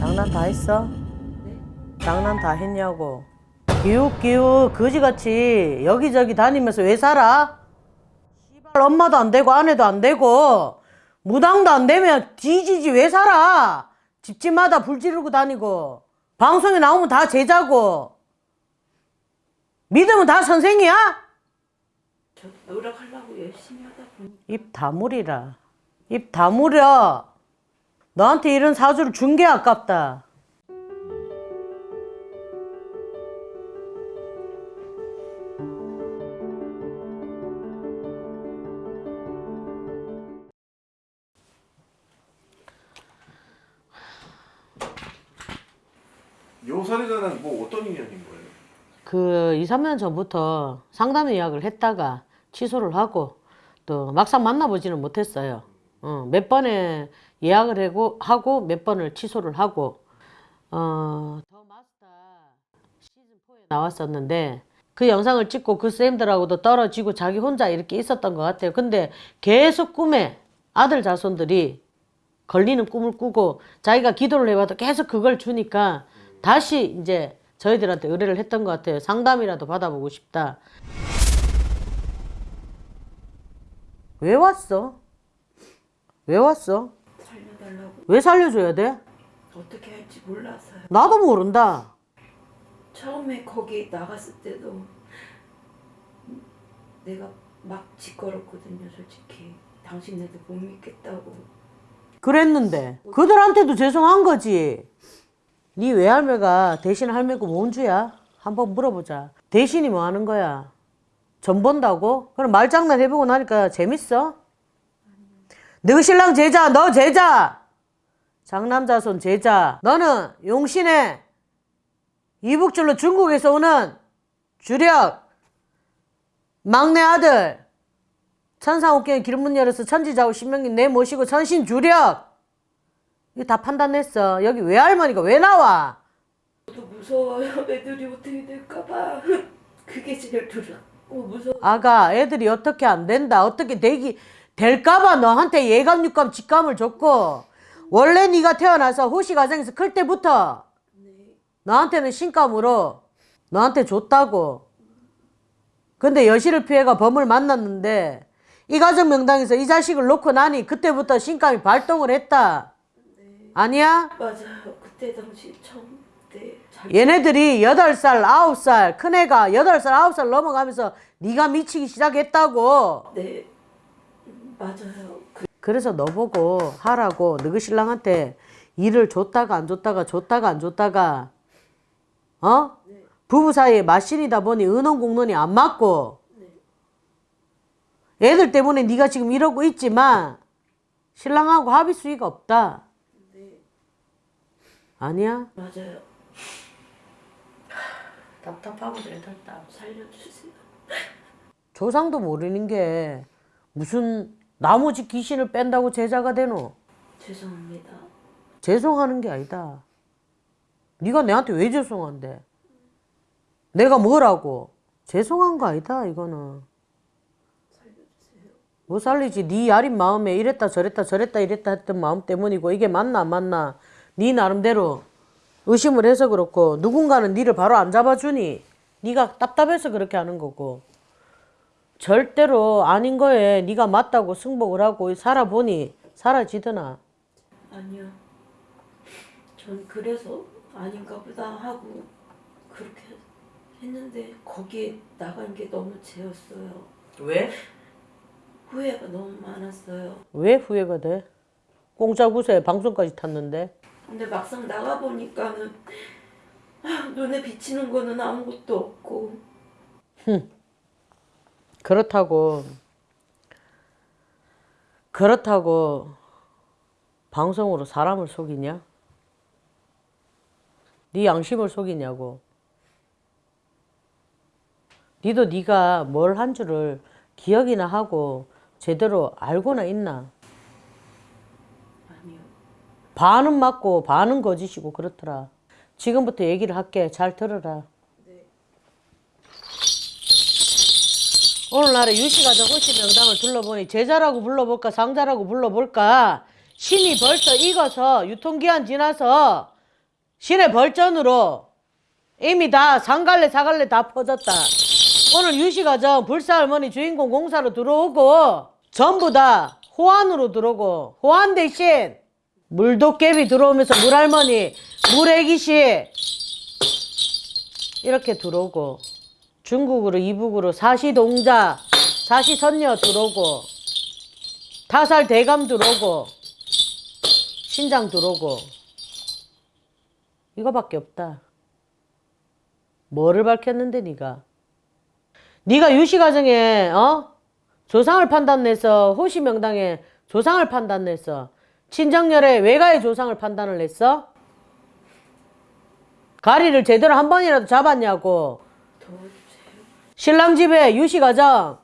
장난 다 했어? 장난 다 했냐고. 기웃기웃 거지같이 여기저기 다니면서 왜 살아? 씨발 엄마도 안 되고 아내도 안 되고 무당도 안 되면 뒤지지 왜 살아? 집집마다 불 지르고 다니고 방송에 나오면 다 제자고 믿으면 다 선생이야? 저 노력하려고 열심히 하다 보니 입 다물이라. 입 다물어. 너한테 이런 사주를 준 게 아깝다. 요 사례자는 뭐 어떤 인연인 거예요? 그 2, 3년 전부터 상담 예약을 했다가 취소를 하고 또 막상 만나보지는 못했어요. 어, 몇 번에 예약을 하고, 몇 번을 취소를 하고 어, 더 마스터 시즌 4에 나왔었는데 그 영상을 찍고 그 쌤들하고도 떨어지고 자기 혼자 이렇게 있었던 것 같아요. 근데 계속 꿈에 아들 자손들이 걸리는 꿈을 꾸고 자기가 기도를 해봐도 계속 그걸 주니까 다시 이제 저희들한테 의뢰를 했던 것 같아요. 상담이라도 받아보고 싶다. 왜 왔어? 왜 왔어? 살려달라고 왜 살려줘야 돼? 어떻게 할지 몰라서요. 나도 모른다. 처음에 거기 나갔을 때도 내가 막 짓걸었거든요, 솔직히. 당신네도 못 믿겠다고. 그랬는데 그들한테도 죄송한 거지. 네 외할매가 대신 할매고 뭔 주야? 한번 물어보자. 대신이 뭐 하는 거야? 전 본다고? 그럼 말장난 해보고 나니까 재밌어? 너 신랑 제자, 너 제자! 장남자손 제자. 너는 용신의 이북줄로 중국에서 오는 주력 막내 아들 천상옥경에 길문 열어서 천지자고 신명님 내 모시고 천신 주력 이거 다 판단했어 여기 외할머니가 왜 나와 저도 무서워요. 애들이 어떻게 될까봐. 그게 제일 두렵고 무서워. 아가 애들이 어떻게 안 된다 어떻게 되기 될까봐 너한테 예감 육감 직감을 줬고 원래 네가 태어나서 호시 가정에서 클 때부터 너한테는 신감으로 너한테 줬다고 근데 여실을 피해가 범을 만났는데 이 가정 명당에서 이 자식을 놓고 나니 그때부터 신감이 발동을 했다 아니야? 맞아요. 그때 당시 처음 때 잘. 얘네들이 8살, 9살, 큰애가 8살, 9살 넘어가면서 네가 미치기 시작했다고. 네. 음, 맞아요. 그, 그래서 너 보고 하라고 너그 신랑한테 일을 줬다가 안 줬다가 줬다가 안 줬다가 어? 부부 사이에 마신이다 보니 은원 공론이 안 맞고 애들 때문에 네가 지금 이러고 있지만 신랑하고 합의 수위가 없다. 아니야? 맞아요. 답답하고 애들 다. 살려주세요. 조상도 모르는 게 무슨 나머지 귀신을 뺀다고 제자가 되노? 죄송합니다. 죄송하는 게 아니다. 네가 내한테 왜 죄송한데? 내가 뭐라고? 죄송한 거 아니다 이거는. 못 살리지. 네 야린 마음에 이랬다 저랬다 저랬다 이랬다 했던 마음 때문이고 이게 맞나 안 맞나 네 나름대로 의심을 해서 그렇고 누군가는 네를 바로 안 잡아주니 네가 답답해서 그렇게 하는 거고 절대로 아닌 거에 네가 맞다고 승복을 하고 살아보니 사라지더나. 아니요. 전 그래서 아닌가 보다 하고 그렇게 했는데 거기에 나간 게 너무 죄였어요. 왜? 후회가 너무 많았어요. 왜 후회가 돼? 공짜 구세 방송까지 탔는데 근데 막상 나가 보니까는 눈에 비치는 거는 아무것도 없고 그렇다고 그렇다고 방송으로 사람을 속이냐? 네 양심을 속이냐고. 니도 네가 뭘 한 줄을 기억이나 하고 제대로 알고나 있나? 아니요. 반은 맞고 반은 거짓이고 그렇더라. 지금부터 얘기를 할게. 잘 들어라. 오늘날의 유시가정 호시 명당을 둘러보니 제자라고 불러볼까 상자라고 불러볼까 신이 벌써 익어서 유통기한 지나서 시내 벌전으로 이미 다 상갈래 사갈래 다 퍼졌다. 오늘 유시가정 불사할머니 주인공 공사로 들어오고 전부 다 호환으로 들어오고 호환 대신 물도깨비 들어오면서 물할머니 물애기씨 이렇게 들어오고 중국으로 이북으로 사시동자 사시선녀 들어오고 타살 대감 들어오고 신장 들어오고 이거밖에 없다. 뭐를 밝혔는데 네가? 네가 유시 과정에 어 조상을 판단내서 호시 명당에 조상을 판단냈어. 친정열의 외가의 조상을 판단을 했어? 가리를 제대로 한 번이라도 잡았냐고. 신랑 집에 유시 가정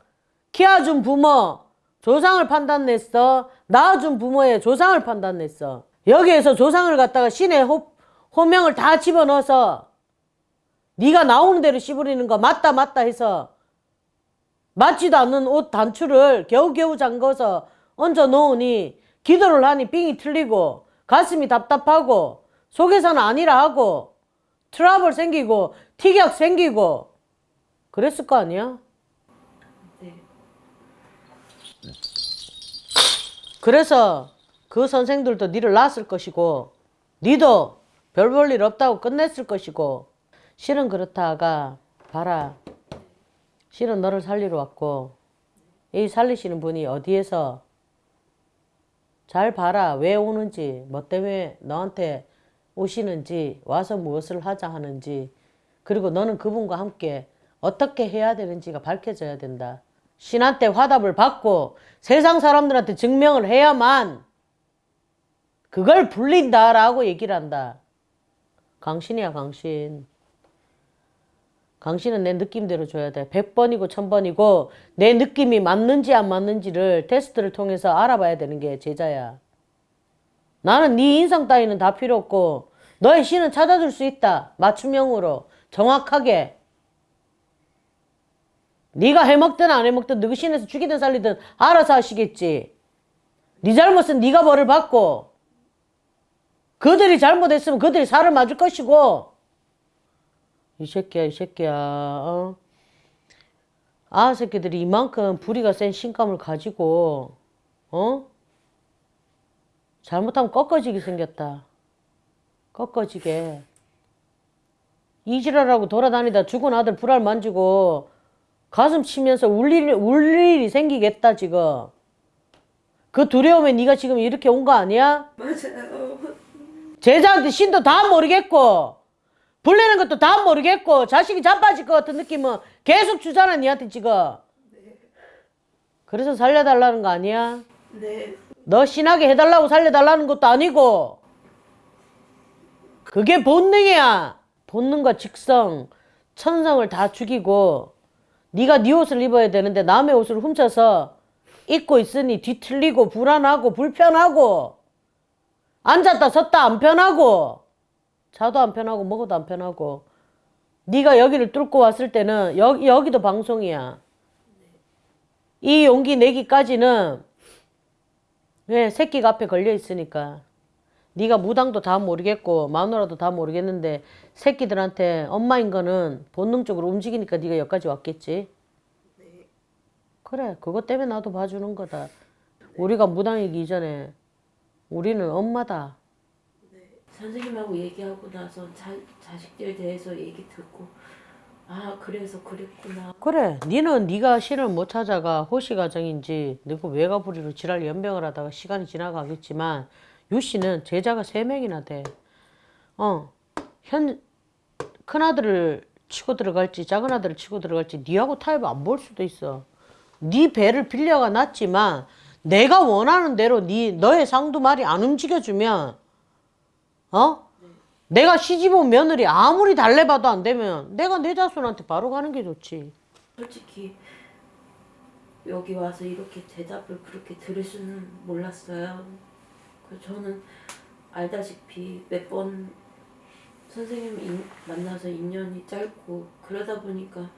키워준 부모 조상을 판단냈어. 낳아준 부모의 조상을 판단냈어. 여기에서 조상을 갖다가 신의 호, 호명을 다 집어넣어서 네가 나오는 대로 씹으리는 거 맞다 맞다 해서 맞지도 않는 옷 단추를 겨우겨우 잠궈서 얹어 놓으니 기도를 하니 삥이 틀리고 가슴이 답답하고 속에서는 아니라 하고 트러블 생기고 티격 생기고 그랬을 거 아니야? 네. 그래서 그 선생들도 니를 낳았을 것이고 니도 별 볼 일 없다고 끝냈을 것이고 실은 그렇다가 봐라 실은 너를 살리러 왔고 이 살리시는 분이 어디에서 잘 봐라 왜 오는지 뭐 때문에 너한테 오시는지 와서 무엇을 하자 하는지 그리고 너는 그분과 함께 어떻게 해야 되는지가 밝혀져야 된다. 신한테 화답을 받고 세상 사람들한테 증명을 해야만 그걸 불린다라고 얘기를 한다. 강신이야 강신. 강신은 내 느낌대로 줘야 돼. 100번이고 1000번이고 내 느낌이 맞는지 안 맞는지를 테스트를 통해서 알아봐야 되는 게 제자야. 나는 네 인성 따위는 다 필요 없고 너의 신은 찾아줄 수 있다. 맞춤형으로 정확하게. 네가 해먹든 안 해먹든 너그 신에서 죽이든 살리든 알아서 하시겠지. 네 잘못은 네가 벌을 받고 그들이 잘못했으면 그들이 살을 맞을 것이고 이 새끼야 이 새끼야 어? 아 새끼들이 이만큼 부리가 센 신감을 가지고 어? 잘못하면 꺾어지게 생겼다. 꺾어지게. 이지랄하고 돌아다니다 죽은 아들 불알 만지고 가슴 치면서 울 일이, 울 일이 생기겠다 지금. 그 두려움에 네가 지금 이렇게 온 거 아니야? 맞아요. 제자한테 신도 다 모르겠고 불리는 것도 다 모르겠고 자식이 자빠질 것 같은 느낌은 계속 주잖아 니한테 지금. 그래서 살려달라는 거 아니야? 네. 너 신하게 해달라고 살려달라는 것도 아니고 그게 본능이야 본능과 직성 천성을 다 죽이고 네가 네 옷을 입어야 되는데 남의 옷을 훔쳐서 입고 있으니 뒤틀리고 불안하고 불편하고 앉았다 섰다 안 편하고 자도 안 편하고 먹어도 안 편하고 네가 여기를 뚫고 왔을 때는 여기, 여기도 방송이야. 이 용기 내기까지는 왜 새끼가 앞에 걸려 있으니까 네가 무당도 다 모르겠고 마누라도 다 모르겠는데 새끼들한테 엄마인 거는 본능적으로 움직이니까 네가 여기까지 왔겠지. 그래 그것 때문에 나도 봐주는 거다. 우리가 무당이기 이전에 우리는 엄마다. 선생님하고 얘기하고 나서 자, 자식들에 대해서 얘기 듣고 아 그래서 그랬구나. 그래 니는 네가 신을 못 찾아가 호시 가정인지 너그 외가부리로 지랄 연병을 하다가 시간이 지나가겠지만 유 씨는 제자가 세 명이나 돼. 어, 현 큰아들을 치고 들어갈지 작은 아들을 치고 들어갈지 니하고 타협 안 볼 수도 있어. 네 배를 빌려가 놨지만 내가 원하는 대로 네 너의 상두말이 안 움직여주면 어? 내가 시집 온 며느리 아무리 달래봐도 안 되면 내가 내 자손한테 바로 가는 게 좋지. 솔직히 여기 와서 이렇게 대답을 그렇게 들을 수는 몰랐어요. 그 저는 알다시피 몇 번 선생님 인- 만나서 인연이 짧고 그러다 보니까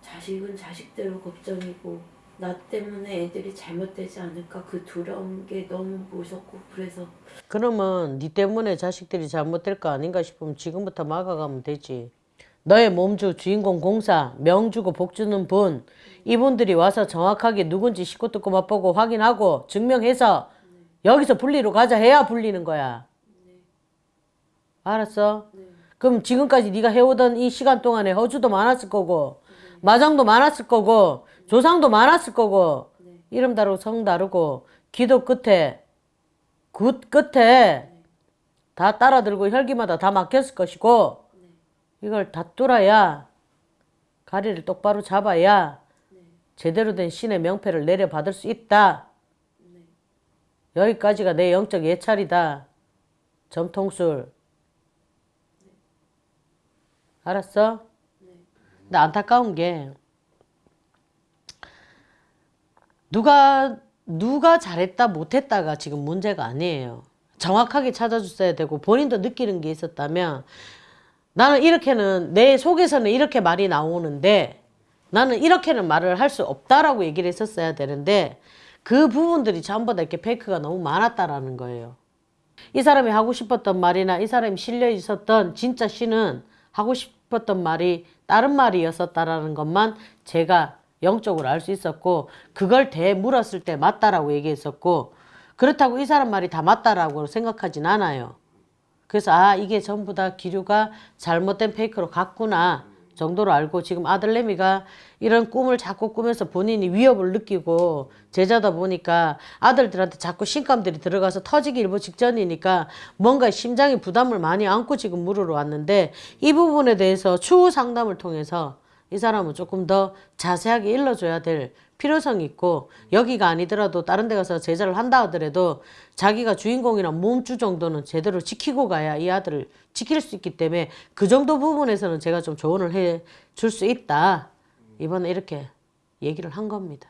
자식은 자식대로 걱정이고 나 때문에 애들이 잘못되지 않을까 그 두려운 게 너무 무섭고 그래서 그러면 네 때문에 자식들이 잘못될 거 아닌가 싶으면 지금부터 막아가면 되지. 너의 몸주 주인공 공사 명주고 복주는 분 이분들이 와서 정확하게 누군지 식구 듣고 맛보고 확인하고 증명해서 여기서 분리로 가자 해야 분리는 거야. 알았어? 그럼 지금까지 네가 해오던 이 시간 동안에 허주도 많았을 거고 마장도 많았을 거고 조상도 많았을 거고 이름 다르고 성 다르고 기도 끝에 굿 끝에 다 따라 들고 혈기마다 다 막혔을 것이고 이걸 다 뚫어야 가리를 똑바로 잡아야 제대로 된 신의 명패를 내려받을 수 있다. 여기까지가 내 영적 예찰이다. 점통술. 알았어? 근데 안타까운 게 누가 누가 잘했다 못했다가 지금 문제가 아니에요. 정확하게 찾아줬어야 되고 본인도 느끼는 게 있었다면 나는 이렇게는 내 속에서는 이렇게 말이 나오는데 나는 이렇게는 말을 할 수 없다라고 얘기를 했었어야 되는데 그 부분들이 전부 다 이렇게 페이크가 너무 많았다라는 거예요. 이 사람이 하고 싶었던 말이나 이 사람이 실려 있었던 진짜 신은 하고 싶었던 말이 다른 말이었었다라는 것만 제가 영적으로 알 수 있었고 그걸 대 물었을 때 맞다라고 얘기했었고 그렇다고 이 사람 말이 다 맞다라고 생각하진 않아요. 그래서 아 이게 전부 다 기류가 잘못된 페이크로 갔구나 정도로 알고 지금 아들내미가 이런 꿈을 자꾸 꾸면서 본인이 위협을 느끼고 제자다 보니까 아들들한테 자꾸 신감들이 들어가서 터지기 일보 직전이니까 뭔가 심장이 부담을 많이 안고 지금 물으러 왔는데 이 부분에 대해서 추후 상담을 통해서 이 사람은 조금 더 자세하게 일러줘야 될 필요성이 있고 여기가 아니더라도 다른 데 가서 제자를 한다 하더라도 자기가 주인공이나 몸주 정도는 제대로 지키고 가야 이 아들을 지킬 수 있기 때문에 그 정도 부분에서는 제가 좀 조언을 해 줄 수 있다. 이번에 이렇게 얘기를 한 겁니다.